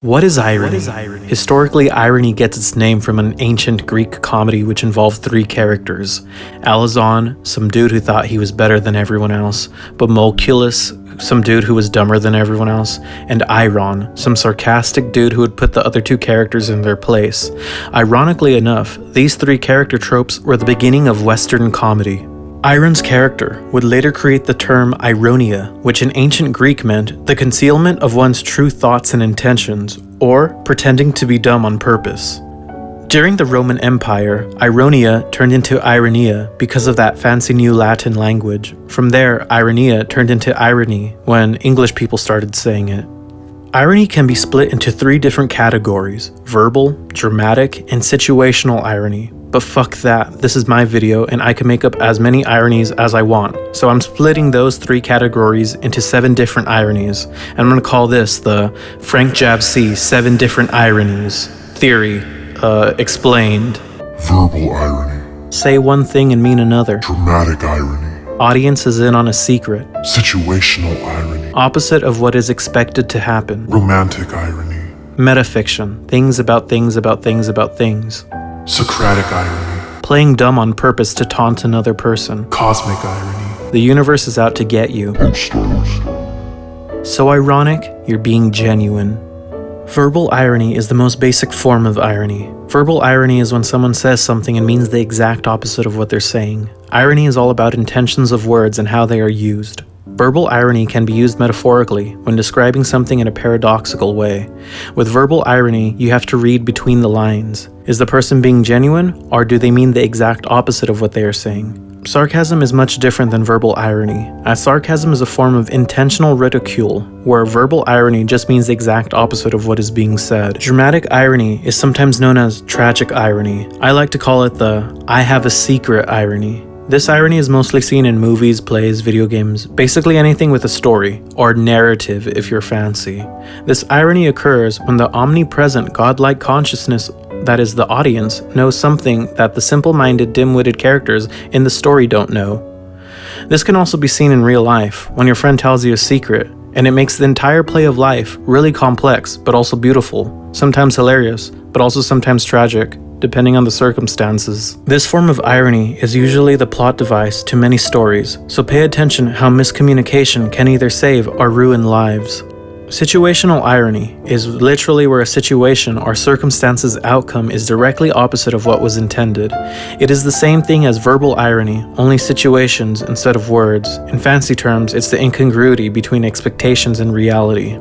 What is irony? Historically, irony gets its name from an ancient Greek comedy which involved three characters. Alazon, some dude who thought he was better than everyone else, Bomolochus, some dude who was dumber than everyone else, and Eiron, some sarcastic dude who would put the other two characters in their place. Ironically enough, these three character tropes were the beginning of Western comedy. Eiron's character would later create the term ironia, which in ancient Greek meant the concealment of one's true thoughts and intentions, or pretending to be dumb on purpose. During the Roman Empire, ironia turned into ironia because of that fancy new Latin language. From there, ironia turned into irony when English people started saying it. Irony can be split into three different categories verbal, dramatic, and situational irony. But fuck that, this is my video and I can make up as many ironies as I want. So I'm splitting those three categories into seven different ironies. And I'm gonna call this the FrankJavCee 7 Different Ironies Theory, uh, explained. Verbal irony. Say one thing and mean another. Dramatic irony. Audience is in on a secret. Situational irony. Opposite of what is expected to happen. Romantic irony. Metafiction. Things about things about things about things. Socratic irony. Playing dumb on purpose to taunt another person. Cosmic irony. The universe is out to get you. So ironic, you're being genuine. Verbal irony is the most basic form of irony. Verbal irony is when someone says something and means the exact opposite of what they're saying. Irony is all about intentions of words and how they are used. Verbal irony can be used metaphorically when describing something in a paradoxical way. With verbal irony, you have to read between the lines. Is the person being genuine, or do they mean the exact opposite of what they are saying? Sarcasm is much different than verbal irony, as sarcasm is a form of intentional ridicule, where verbal irony just means the exact opposite of what is being said. Dramatic irony is sometimes known as tragic irony. I like to call it the I have a secret irony. This irony is mostly seen in movies, plays, video games, basically anything with a story, or narrative if you're fancy. This irony occurs when the omnipresent godlike consciousness that is the audience knows something that the simple-minded dim-witted characters in the story don't know. This can also be seen in real life, when your friend tells you a secret, and it makes the entire play of life really complex but also beautiful, sometimes hilarious, but also sometimes tragic, depending on the circumstances. This form of irony is usually the plot device to many stories, so pay attention how miscommunication can either save or ruin lives. Situational irony is literally where a situation or circumstance's outcome is directly opposite of what was intended. It is the same thing as verbal irony, only situations instead of words. In fancy terms, it's the incongruity between expectations and reality.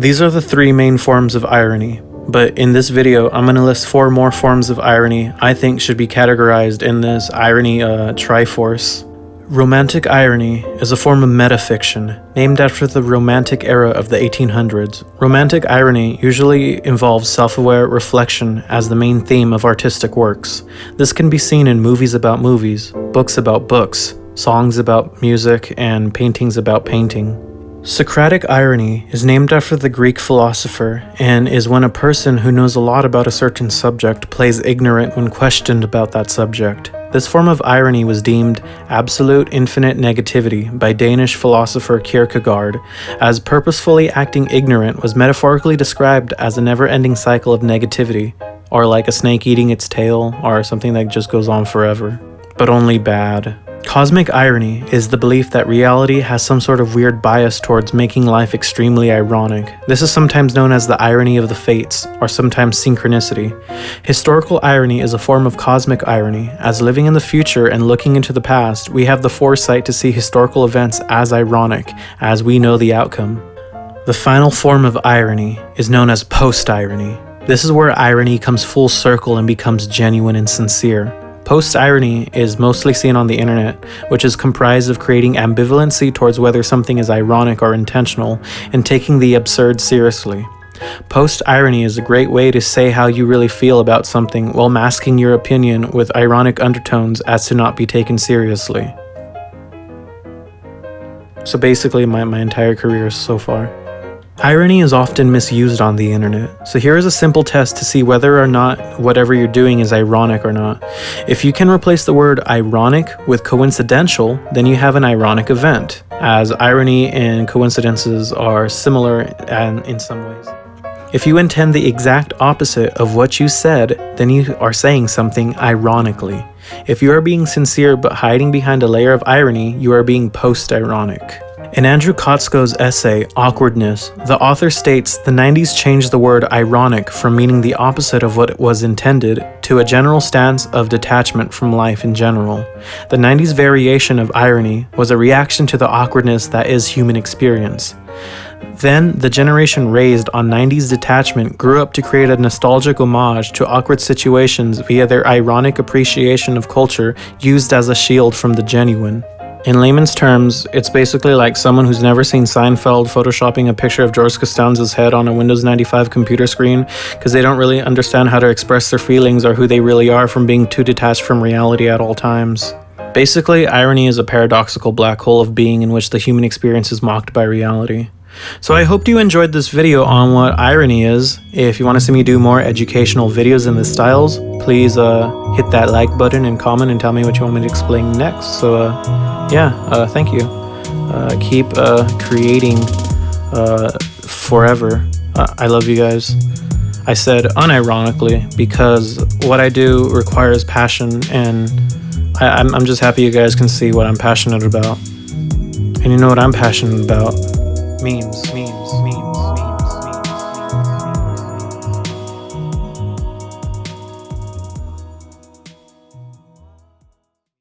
These are the three main forms of irony, but in this video, I'm going to list four more forms of irony I think should be categorized in this irony uh, triforce. Romantic irony is a form of metafiction, named after the Romantic era of the 1800s. Romantic irony usually involves self-aware reflection as the main theme of artistic works. This can be seen in movies about movies, books about books, songs about music, and paintings about painting. Socratic irony is named after the Greek philosopher and is when a person who knows a lot about a certain subject plays ignorant when questioned about that subject. This form of irony was deemed absolute infinite negativity by Danish philosopher Kierkegaard, as purposefully acting ignorant was metaphorically described as a never-ending cycle of negativity, or like a snake eating its tail, or something that just goes on forever. But only bad. Cosmic irony is the belief that reality has some sort of weird bias towards making life extremely ironic. This is sometimes known as the irony of the fates, or sometimes synchronicity. Historical irony is a form of cosmic irony, as living in the future and looking into the past, we have the foresight to see historical events as ironic, as we know the outcome. The final form of irony is known as post-irony. This is where irony comes full circle and becomes genuine and sincere. Post-irony is mostly seen on the internet, which is comprised of creating ambivalency towards whether something is ironic or intentional, and taking the absurd seriously. Post-irony is a great way to say how you really feel about something while masking your opinion with ironic undertones as to not be taken seriously. So basically my, my entire career so far. Irony is often misused on the internet, so here is a simple test to see whether or not whatever you're doing is ironic or not. If you can replace the word ironic with coincidental, then you have an ironic event, as irony and coincidences are similar and in some ways. If you intend the exact opposite of what you said, then you are saying something ironically. If you are being sincere but hiding behind a layer of irony, you are being post ironic. In Andrew Kotsko's essay, Awkwardness, the author states the 90s changed the word ironic from meaning the opposite of what was intended to a general stance of detachment from life in general. The 90s variation of irony was a reaction to the awkwardness that is human experience. Then, the generation raised on 90s detachment grew up to create a nostalgic homage to awkward situations via their ironic appreciation of culture used as a shield from the genuine. In layman's terms, it's basically like someone who's never seen Seinfeld photoshopping a picture of George Costanza's head on a Windows 95 computer screen because they don't really understand how to express their feelings or who they really are from being too detached from reality at all times. Basically, irony is a paradoxical black hole of being in which the human experience is mocked by reality. So I hope you enjoyed this video on what irony is. If you want to see me do more educational videos in this styles, please uh, hit that like button and comment and tell me what you want me to explain next. So uh, yeah, uh, thank you. Uh, keep uh, creating uh, forever. I love you guys. I said unironically because what I do requires passion and I, I'm, I'm just happy you guys can see what I'm passionate about. And you know what I'm passionate about? Memes, memes.